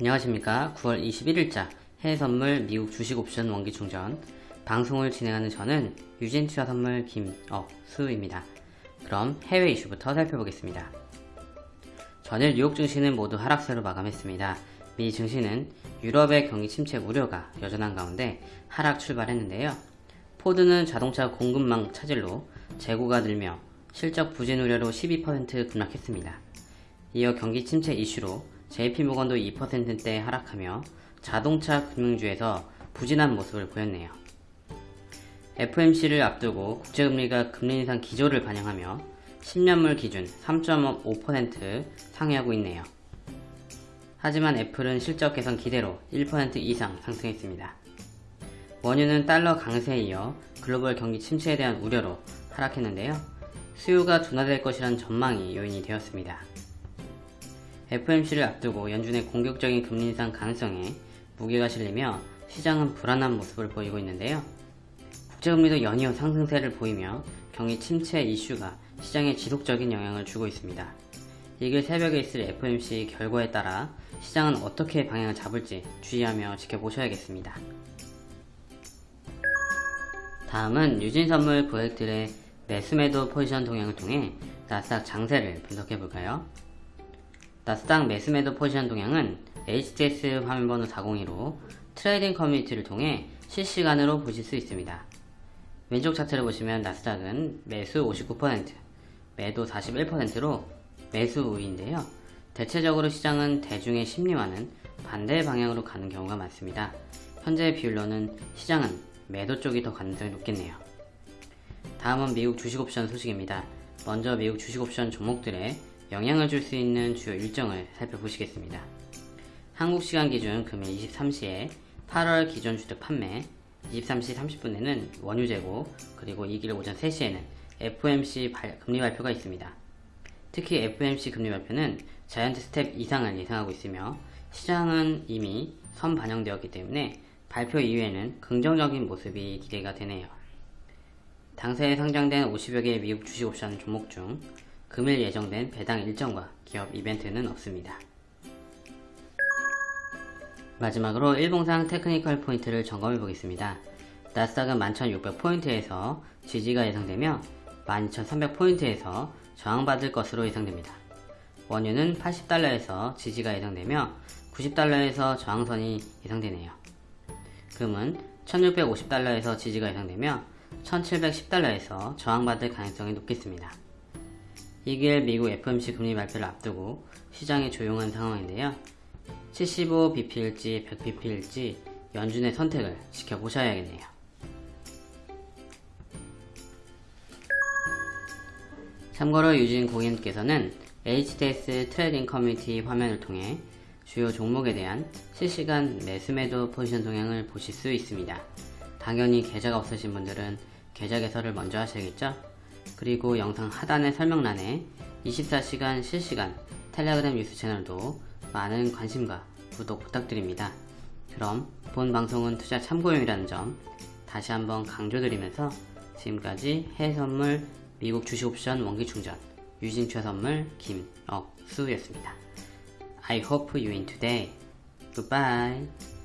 안녕하십니까 9월 21일자 해외선물 미국 주식옵션 원기충전 방송을 진행하는 저는 유진투자 선물 김억수입니다. 그럼 해외 이슈부터 살펴보겠습니다. 전일 뉴욕 증시는 모두 하락세로 마감했습니다. 미 증시는 유럽의 경기 침체 우려가 여전한 가운데 하락 출발했는데요. 포드는 자동차 공급망 차질로 재고가 늘며 실적 부진 우려로 12% 급락했습니다. 이어 경기 침체 이슈로 JP모건도 2%대 하락하며 자동차 금융주에서 부진한 모습을 보였네요. FMC를 앞두고 국제금리가 금리 인상 기조를 반영하며 10년물 기준 3.5% 상회하고 있네요. 하지만 애플은 실적 개선 기대로 1% 이상 상승했습니다. 원유는 달러 강세에 이어 글로벌 경기 침체에 대한 우려로 하락했는데요. 수요가 둔화될 것이란 전망이 요인이 되었습니다. FMC를 앞두고 연준의 공격적인 금리 인상 가능성에 무게가 실리며 시장은 불안한 모습을 보이고 있는데요. 국제금리도 연이어 상승세를 보이며 경기 침체 이슈가 시장에 지속적인 영향을 주고 있습니다. 이길 새벽에 있을 FMC 결과에 따라 시장은 어떻게 방향을 잡을지 주의하며 지켜보셔야겠습니다. 다음은 유진선물 고객들의 매수매도 포지션 동향을 통해 나스닥 장세를 분석해볼까요? 나스닥 매수매도 포지션 동향은 HTS 화면번호 402로 trading 커뮤니티를 통해 실시간으로 보실 수 있습니다. 왼쪽 차트를 보시면 나스닥은 매수 59%, 매도 41%로 매수 우위인데요. 대체적으로 시장은 대중의 심리와는 반대 방향으로 가는 경우가 많습니다. 현재 비율로는 시장은 매도 쪽이 더 가능성이 높겠네요. 다음은 미국 주식옵션 소식입니다. 먼저 미국 주식옵션 종목들의 영향을 줄 수 있는 주요 일정을 살펴보시겠습니다. 한국 시간 기준 금일 23시에 8월 기존 주택 판매, 23시 30분에는 원유 재고, 그리고 익일 오전 3시에는 FOMC 금리 발표가 있습니다. 특히 FOMC 금리 발표는 자이언트 스텝 이상을 예상하고 있으며 시장은 이미 선 반영되었기 때문에 발표 이후에는 긍정적인 모습이 기대가 되네요. 당사에 상장된 50여 개의 미국 주식옵션 종목 중 금일 예정된 배당 일정과 기업 이벤트는 없습니다. 마지막으로 일봉상 테크니컬 포인트를 점검해 보겠습니다. 나스닥은 11,600포인트에서 지지가 예상되며 12,300포인트에서 저항받을 것으로 예상됩니다. 원유는 80달러에서 지지가 예상되며 90달러에서 저항선이 예상되네요. 금은 1650달러에서 지지가 예상되며 1710달러에서 저항받을 가능성이 높겠습니다. 2개월 미국 FOMC 금리 발표를 앞두고 시장이 조용한 상황인데요. 75bp일지 100bp일지 연준의 선택을 지켜보셔야겠네요. 참고로 유진 고객님께서는 HTS trading 커뮤니티 화면을 통해 주요 종목에 대한 실시간 매수매도 포지션 동향을 보실 수 있습니다. 당연히 계좌가 없으신 분들은 계좌 개설을 먼저 하셔야겠죠? 그리고 영상 하단의 설명란에 24시간 실시간 텔레그램 뉴스 채널도 많은 관심과 구독 부탁드립니다. 그럼 본 방송은 투자 참고용이라는 점 다시 한번 강조드리면서 지금까지 해외선물 미국 주식옵션 원기충전 유진최선물 김억수였습니다. I hope you win today. Goodbye.